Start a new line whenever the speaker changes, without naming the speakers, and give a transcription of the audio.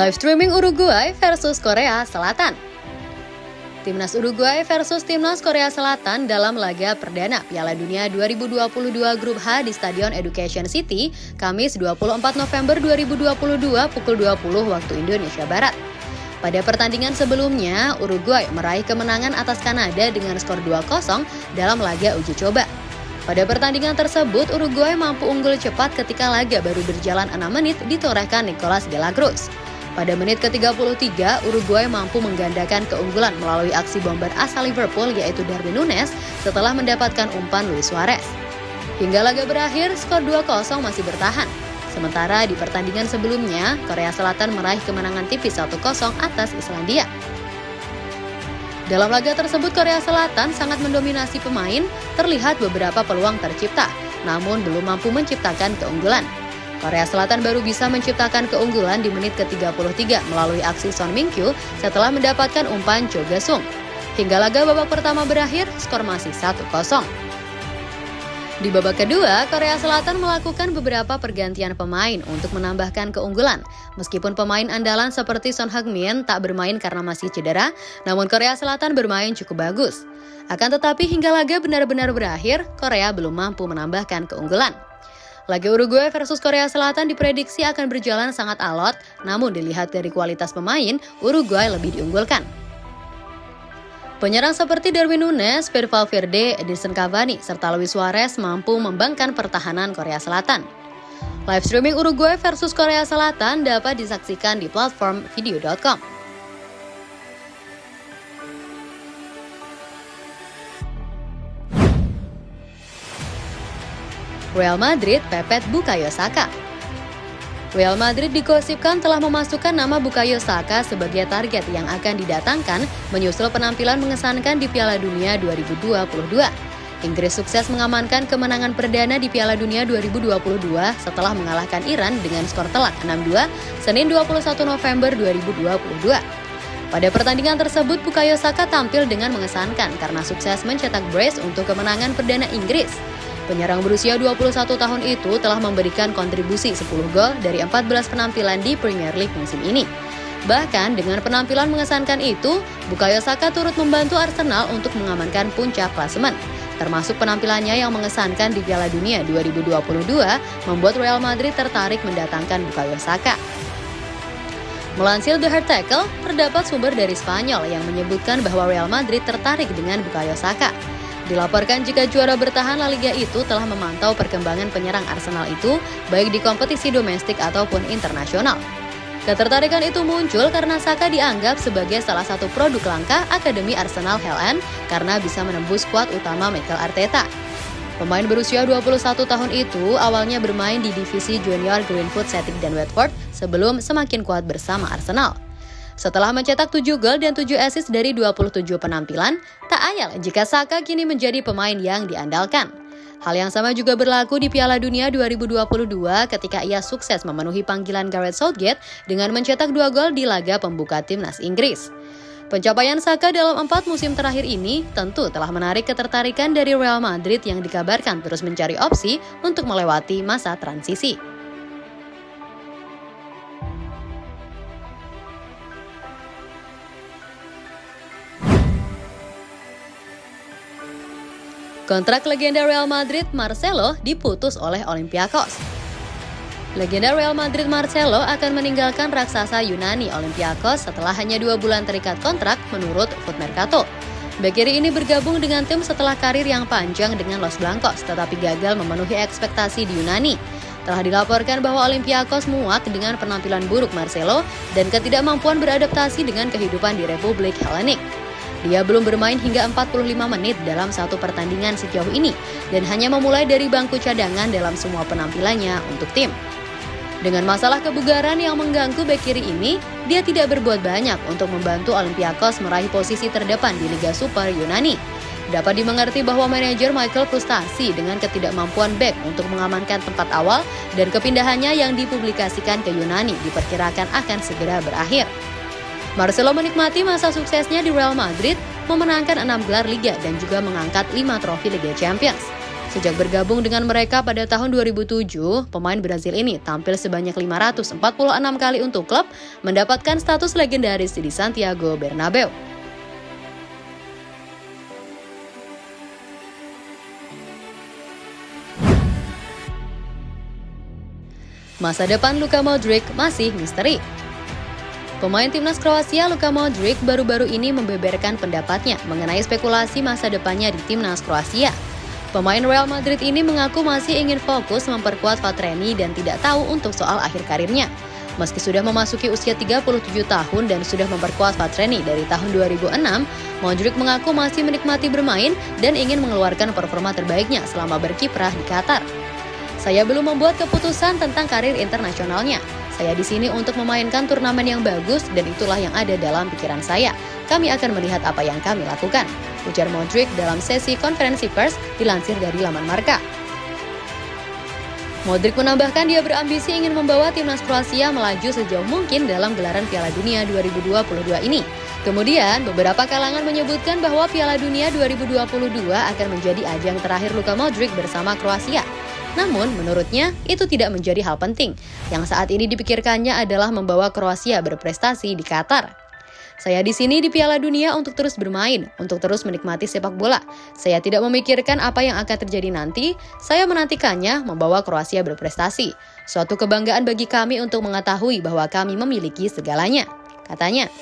Live streaming Uruguay versus Korea Selatan. Timnas Uruguay versus Timnas Korea Selatan dalam laga perdana Piala Dunia 2022 Grup H di Stadion Education City, Kamis 24 November 2022 pukul 20 waktu Indonesia Barat. Pada pertandingan sebelumnya, Uruguay meraih kemenangan atas Kanada dengan skor 2-0 dalam laga uji coba. Pada pertandingan tersebut, Uruguay mampu unggul cepat ketika laga baru berjalan 6 menit ditorehkan Nicolas de la Cruz. Pada menit ke-33, Uruguay mampu menggandakan keunggulan melalui aksi bomber asal Liverpool yaitu Darwin Nunes setelah mendapatkan umpan Luis Suarez. Hingga laga berakhir, skor 2-0 masih bertahan. Sementara di pertandingan sebelumnya, Korea Selatan meraih kemenangan tipis 1-0 atas Islandia. Dalam laga tersebut, Korea Selatan sangat mendominasi pemain, terlihat beberapa peluang tercipta, namun belum mampu menciptakan keunggulan. Korea Selatan baru bisa menciptakan keunggulan di menit ke-33 melalui aksi Son Min-kyu setelah mendapatkan umpan Cho Ga-sung. Hingga laga babak pertama berakhir, skor masih 1-0. Di babak kedua, Korea Selatan melakukan beberapa pergantian pemain untuk menambahkan keunggulan. Meskipun pemain andalan seperti Son Heung-min tak bermain karena masih cedera, namun Korea Selatan bermain cukup bagus. Akan tetapi hingga laga benar-benar berakhir, Korea belum mampu menambahkan keunggulan. Laga Uruguay versus Korea Selatan diprediksi akan berjalan sangat alot, namun dilihat dari kualitas pemain, Uruguay lebih diunggulkan. Penyerang seperti Darwin Nunes, Fede Valverde, Edinson Cavani, serta Luis Suarez mampu membangkan pertahanan Korea Selatan. Live streaming Uruguay versus Korea Selatan dapat disaksikan di platform video.com. Real Madrid pepet Bukayo Saka. Real Madrid digosipkan telah memasukkan nama Bukayo Saka sebagai target yang akan didatangkan menyusul penampilan mengesankan di Piala Dunia 2022. Inggris sukses mengamankan kemenangan perdana di Piala Dunia 2022 setelah mengalahkan Iran dengan skor telak 6-2 Senin 21 November 2022. Pada pertandingan tersebut, Bukayo Saka tampil dengan mengesankan karena sukses mencetak brace untuk kemenangan perdana Inggris. Penyerang berusia 21 tahun itu telah memberikan kontribusi 10 gol dari 14 penampilan di Premier League musim ini. Bahkan dengan penampilan mengesankan itu, Bukayo Saka turut membantu Arsenal untuk mengamankan puncak klasemen. Termasuk penampilannya yang mengesankan di Piala Dunia 2022 membuat Real Madrid tertarik mendatangkan Bukayo Saka. Melansir The Hard Tackle, terdapat sumber dari Spanyol yang menyebutkan bahwa Real Madrid tertarik dengan Bukayo Saka. Dilaporkan jika juara bertahan La Liga itu telah memantau perkembangan penyerang Arsenal itu baik di kompetisi domestik ataupun internasional. Ketertarikan itu muncul karena Saka dianggap sebagai salah satu produk langka Akademi Arsenal Helen karena bisa menembus skuad utama Mikel Arteta. Pemain berusia 21 tahun itu awalnya bermain di divisi junior Greenwood, Celtic, dan Watford sebelum semakin kuat bersama Arsenal. Setelah mencetak 7 gol dan 7 assist dari 27 penampilan, tak ayal jika Saka kini menjadi pemain yang diandalkan. Hal yang sama juga berlaku di Piala Dunia 2022 ketika ia sukses memenuhi panggilan Gareth Southgate dengan mencetak 2 gol di laga pembuka timnas Inggris. Pencapaian Saka dalam empat musim terakhir ini tentu telah menarik ketertarikan dari Real Madrid yang dikabarkan terus mencari opsi untuk melewati masa transisi. Kontrak legenda Real Madrid Marcelo diputus oleh Olympiakos. Legenda Real Madrid Marcelo akan meninggalkan raksasa Yunani Olympiakos setelah hanya dua bulan terikat kontrak menurut Foot Mercato. Bek kiri ini bergabung dengan tim setelah karir yang panjang dengan Los Blancos, tetapi gagal memenuhi ekspektasi di Yunani. Telah dilaporkan bahwa Olympiakos muak dengan penampilan buruk Marcelo dan ketidakmampuan beradaptasi dengan kehidupan di Republik Hellenic. Dia belum bermain hingga 45 menit dalam satu pertandingan sejauh ini dan hanya memulai dari bangku cadangan dalam semua penampilannya untuk tim. Dengan masalah kebugaran yang mengganggu bek kiri ini, dia tidak berbuat banyak untuk membantu Olympiakos meraih posisi terdepan di Liga Super Yunani. Dapat dimengerti bahwa manajer Michael frustasi dengan ketidakmampuan bek untuk mengamankan tempat awal dan kepindahannya yang dipublikasikan ke Yunani diperkirakan akan segera berakhir. Marcelo menikmati masa suksesnya di Real Madrid, memenangkan enam gelar Liga dan juga mengangkat lima trofi Liga Champions. Sejak bergabung dengan mereka pada tahun 2007, pemain Brazil ini tampil sebanyak 546 kali untuk klub, mendapatkan status legendaris di Santiago Bernabeu. Masa depan Luka Modric masih misteri. Pemain timnas Kroasia Luka Modric baru-baru ini membeberkan pendapatnya mengenai spekulasi masa depannya di timnas Kroasia. Pemain Real Madrid ini mengaku masih ingin fokus memperkuat Patreni dan tidak tahu untuk soal akhir karirnya. Meski sudah memasuki usia 37 tahun dan sudah memperkuat Patreni dari tahun 2006, Modric mengaku masih menikmati bermain dan ingin mengeluarkan performa terbaiknya selama berkiprah di Qatar. Saya belum membuat keputusan tentang karir internasionalnya. Saya di sini untuk memainkan turnamen yang bagus dan itulah yang ada dalam pikiran saya. Kami akan melihat apa yang kami lakukan. Ujar Modric dalam sesi konferensi pers dilansir dari laman Marka. Modric menambahkan dia berambisi ingin membawa timnas Kroasia melaju sejauh mungkin dalam gelaran Piala Dunia 2022 ini. Kemudian, beberapa kalangan menyebutkan bahwa Piala Dunia 2022 akan menjadi ajang terakhir Luka Modric bersama Kroasia. Namun, menurutnya itu tidak menjadi hal penting. Yang saat ini dipikirkannya adalah membawa Kroasia berprestasi di Qatar. Saya di sini di Piala Dunia untuk terus bermain, untuk terus menikmati sepak bola. Saya tidak memikirkan apa yang akan terjadi nanti, saya menantikannya membawa Kroasia berprestasi. Suatu kebanggaan bagi kami untuk mengetahui bahwa kami memiliki segalanya, katanya.